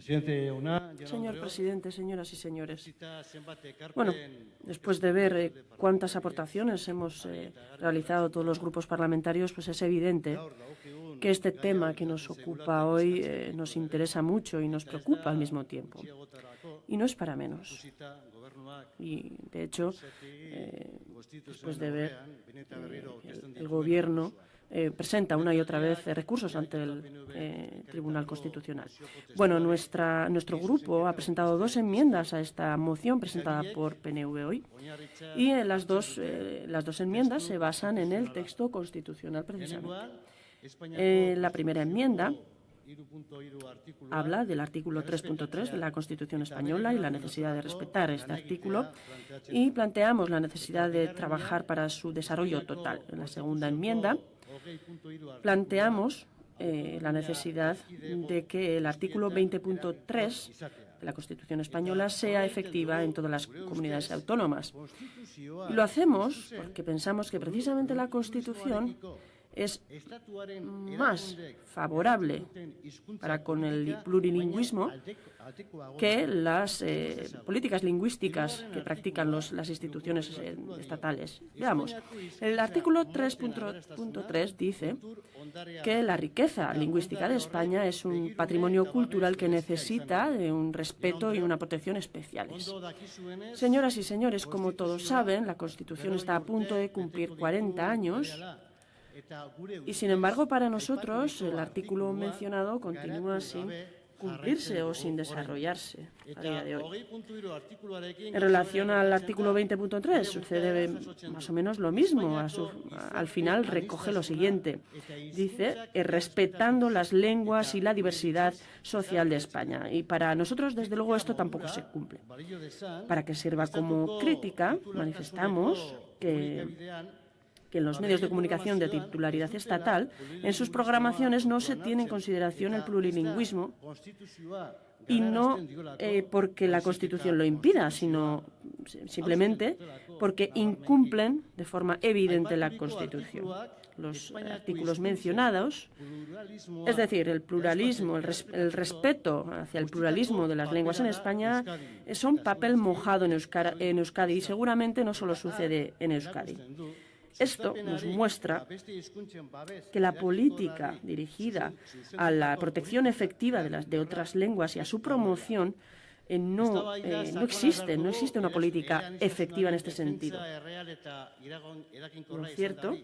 Señor presidente, señoras y señores. Bueno, después de ver eh, cuántas aportaciones hemos eh, realizado todos los grupos parlamentarios, pues es evidente que este tema que nos ocupa hoy eh, nos interesa mucho y nos preocupa al mismo tiempo. Y no es para menos. Y, de hecho, después de ver el Gobierno eh, presenta una y otra vez recursos ante el eh, Tribunal Constitucional. Bueno, nuestra, nuestro grupo ha presentado dos enmiendas a esta moción presentada por PNV hoy y eh, las, dos, las dos enmiendas se basan en el texto constitucional precisamente. la primera enmienda habla del artículo 3.3 de la Constitución española y la necesidad de respetar este artículo y planteamos la necesidad de trabajar para su desarrollo total. En la segunda enmienda planteamos eh, la necesidad de que el artículo 20.3 de la Constitución española sea efectiva en todas las comunidades autónomas. Lo hacemos porque pensamos que precisamente la Constitución es más favorable para con el plurilingüismo que las eh, políticas lingüísticas que practican los, las instituciones eh, estatales. Veamos, el artículo 3.3 dice que la riqueza lingüística de España es un patrimonio cultural que necesita de un respeto y una protección especiales. Señoras y señores, como todos saben, la Constitución está a punto de cumplir 40 años y sin embargo, para nosotros, el artículo mencionado continúa sin cumplirse o sin desarrollarse a día de hoy. En relación al artículo 20.3 sucede más o menos lo mismo. al final recoge lo siguiente. Dice, eh, respetando las lenguas y la diversidad social de España. Y para nosotros, desde luego, esto tampoco se cumple. Para que sirva como crítica, manifestamos que que en los medios de comunicación de titularidad estatal, en sus programaciones no se tiene en consideración el plurilingüismo y no eh, porque la Constitución lo impida, sino simplemente porque incumplen de forma evidente la Constitución. Los artículos mencionados, es decir, el pluralismo, el, respeto hacia el pluralismo de las lenguas en España, son papel mojado en Euskadi y seguramente no solo sucede en Euskadi. Esto nos muestra que la política dirigida a la protección efectiva de, las, de otras lenguas y a su promoción eh, no, eh, no existe, no existe una política efectiva en este sentido. Por cierto,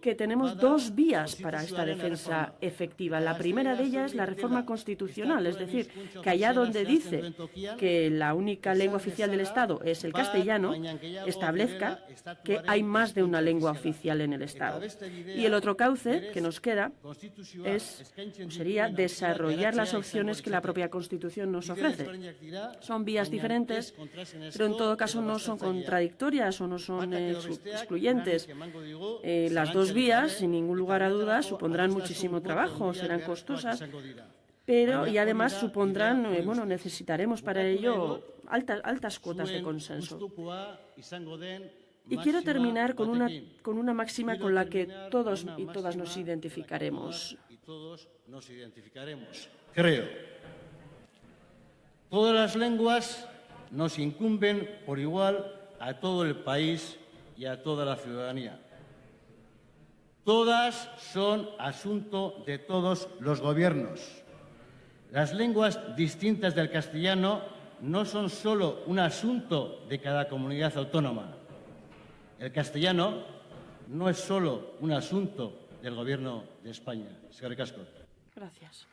que tenemos dos vías para esta defensa efectiva. La primera de ellas es la reforma constitucional, es decir, que allá donde dice que la única lengua oficial del Estado es el castellano, establezca que hay más de una lengua oficial en el Estado. Y el otro cauce que nos queda es, sería desarrollar las opciones que la propia Constitución nos ofrece. Son vías diferentes, pero en todo caso no son contradictorias o no son excluyentes eh, las dos vías, sin ningún lugar a dudas, supondrán muchísimo trabajo, serán costosas, pero y además supondrán, eh, bueno, necesitaremos para ello altas, altas cuotas de consenso. Y quiero terminar con una, con una máxima con la que todos y todas nos identificaremos. Creo. Todas las lenguas nos incumben por igual a todo el país y a toda la ciudadanía. Todas son asunto de todos los gobiernos. Las lenguas distintas del castellano no son solo un asunto de cada comunidad autónoma. El castellano no es solo un asunto del Gobierno de España. Señor Casco. Gracias.